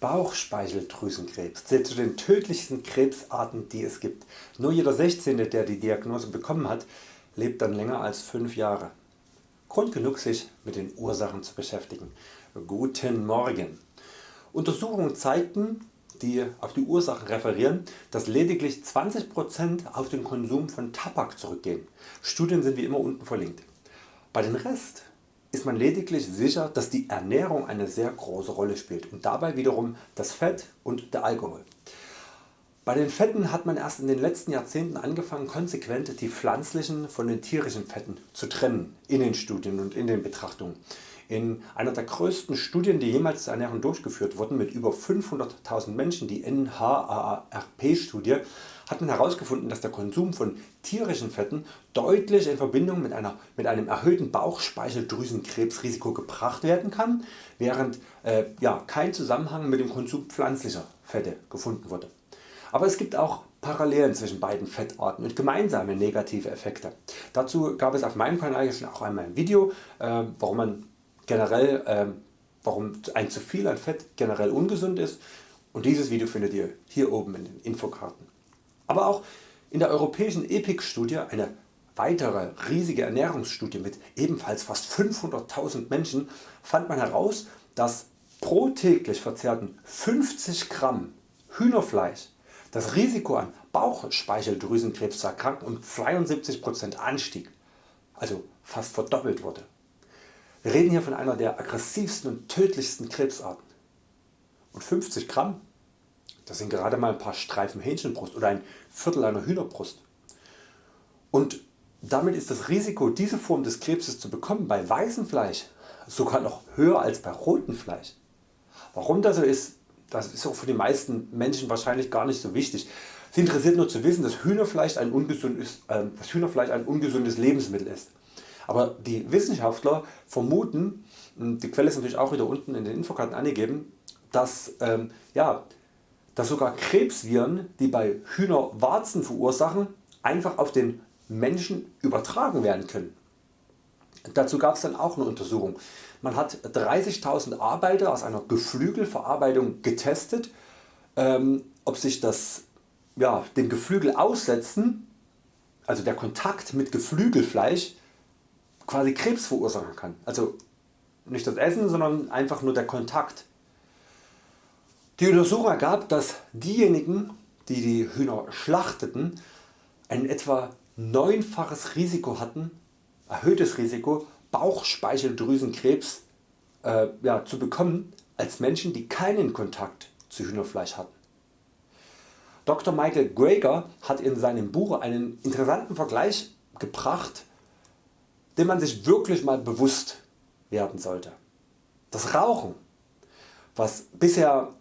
Bauchspeicheldrüsenkrebs zählt zu den tödlichsten Krebsarten die es gibt. Nur jeder 16. der die Diagnose bekommen hat lebt dann länger als 5 Jahre. Grund genug sich mit den Ursachen zu beschäftigen. Guten Morgen. Untersuchungen zeigten die auf die Ursachen referieren, dass lediglich 20% auf den Konsum von Tabak zurückgehen. Studien sind wie immer unten verlinkt. Bei den Rest ist man lediglich sicher dass die Ernährung eine sehr große Rolle spielt und dabei wiederum das Fett und der Alkohol. Bei den Fetten hat man erst in den letzten Jahrzehnten angefangen konsequent die pflanzlichen von den tierischen Fetten zu trennen in den Studien und in den Betrachtungen. In einer der größten Studien die jemals zur Ernährung durchgeführt wurden mit über 500.000 Menschen, die NHARP Studie, hat man herausgefunden dass der Konsum von tierischen Fetten deutlich in Verbindung mit, einer, mit einem erhöhten Bauchspeicheldrüsenkrebsrisiko gebracht werden kann, während äh, ja, kein Zusammenhang mit dem Konsum pflanzlicher Fette gefunden wurde. Aber es gibt auch Parallelen zwischen beiden Fettarten und gemeinsame negative Effekte. Dazu gab es auf meinem Kanal schon auch einmal ein Video, äh, warum man generell äh, warum ein zu viel an Fett generell ungesund ist und dieses Video findet ihr hier oben in den Infokarten. Aber auch in der europäischen EPIC Studie, eine weitere riesige Ernährungsstudie mit ebenfalls fast 500.000 Menschen, fand man heraus, dass pro täglich verzehrten 50 Gramm Hühnerfleisch das Risiko an Bauchspeicheldrüsenkrebs zu erkranken um 72% anstieg, also fast verdoppelt wurde. Wir reden hier von einer der aggressivsten und tödlichsten Krebsarten. Und 50 Gramm, das sind gerade mal ein paar Streifen Hähnchenbrust oder ein Viertel einer Hühnerbrust. Und damit ist das Risiko diese Form des Krebses zu bekommen bei weißem Fleisch sogar noch höher als bei rotem Fleisch. Warum das so ist, das ist auch für die meisten Menschen wahrscheinlich gar nicht so wichtig. Sie interessiert nur zu wissen dass Hühnerfleisch ein ungesundes, äh, dass Hühnerfleisch ein ungesundes Lebensmittel ist. Aber die Wissenschaftler vermuten, die Quelle ist natürlich auch wieder unten in den Infokarten angegeben, dass, ähm, ja, dass sogar Krebsviren die bei Hühnerwarzen verursachen einfach auf den Menschen übertragen werden können. Dazu gab es dann auch eine Untersuchung. Man hat 30.000 Arbeiter aus einer Geflügelverarbeitung getestet, ähm, ob sich das ja, dem Geflügel aussetzen, also der Kontakt mit Geflügelfleisch quasi Krebs verursachen kann. Also nicht das Essen, sondern einfach nur der Kontakt. Die Untersuchung ergab, dass diejenigen die die Hühner schlachteten ein etwa neunfaches Risiko hatten, erhöhtes Risiko Bauchspeicheldrüsenkrebs äh, ja, zu bekommen als Menschen die keinen Kontakt zu Hühnerfleisch hatten. Dr. Michael Greger hat in seinem Buch einen interessanten Vergleich gebracht dem man sich wirklich mal bewusst werden sollte. Das Rauchen, was bisher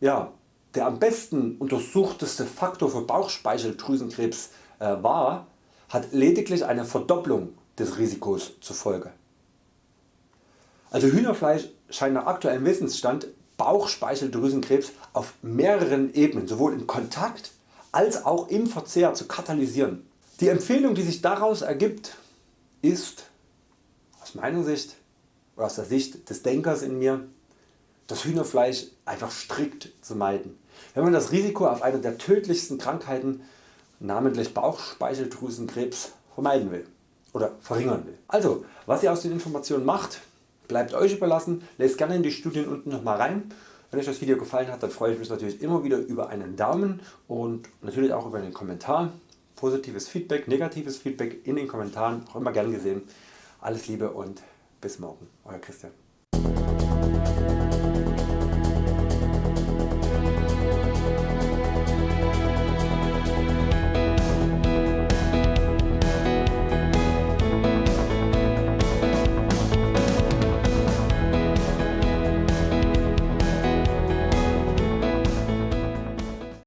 ja, der am besten untersuchteste Faktor für Bauchspeicheldrüsenkrebs äh, war, hat lediglich eine Verdopplung des Risikos zur Folge. Also Hühnerfleisch scheint nach aktuellem Wissensstand Bauchspeicheldrüsenkrebs auf mehreren Ebenen sowohl im Kontakt als auch im Verzehr zu katalysieren. Die Empfehlung die sich daraus ergibt ist aus meiner Sicht oder aus der Sicht des Denkers in mir das Hühnerfleisch einfach strikt zu meiden. Wenn man das Risiko auf eine der tödlichsten Krankheiten namentlich Bauchspeicheldrüsenkrebs vermeiden will oder verringern will. Also was ihr aus den Informationen macht bleibt Euch überlassen, lest gerne in die Studien unten nochmal rein. Wenn Euch das Video gefallen hat dann freue ich mich natürlich immer wieder über einen Daumen und natürlich auch über einen Kommentar positives Feedback, negatives Feedback in den Kommentaren, auch immer gern gesehen. Alles Liebe und bis morgen, Euer Christian.